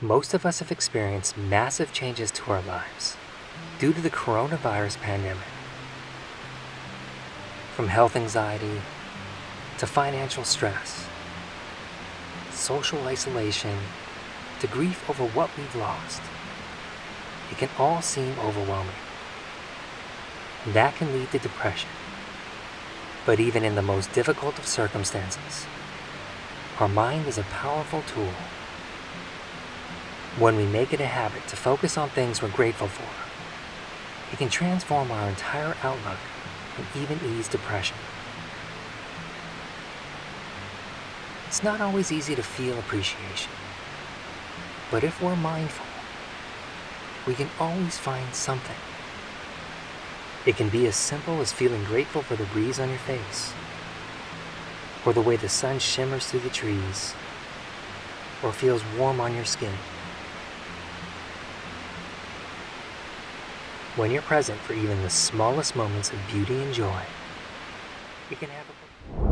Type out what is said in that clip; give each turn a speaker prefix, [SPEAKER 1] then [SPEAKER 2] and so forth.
[SPEAKER 1] Most of us have experienced massive changes to our lives due to the coronavirus pandemic. From health anxiety to financial stress, social isolation to grief over what we've lost, it can all seem overwhelming. And that can lead to depression. But even in the most difficult of circumstances, our mind is a powerful tool. When we make it a habit to focus on things we're grateful for, it can transform our entire outlook and even ease depression. It's not always easy to feel appreciation, but if we're mindful, we can always find something it can be as simple as feeling grateful for the breeze on your face, or the way the sun shimmers through the trees, or feels warm on your skin. When you're present for even the smallest moments of beauty and joy, it can have a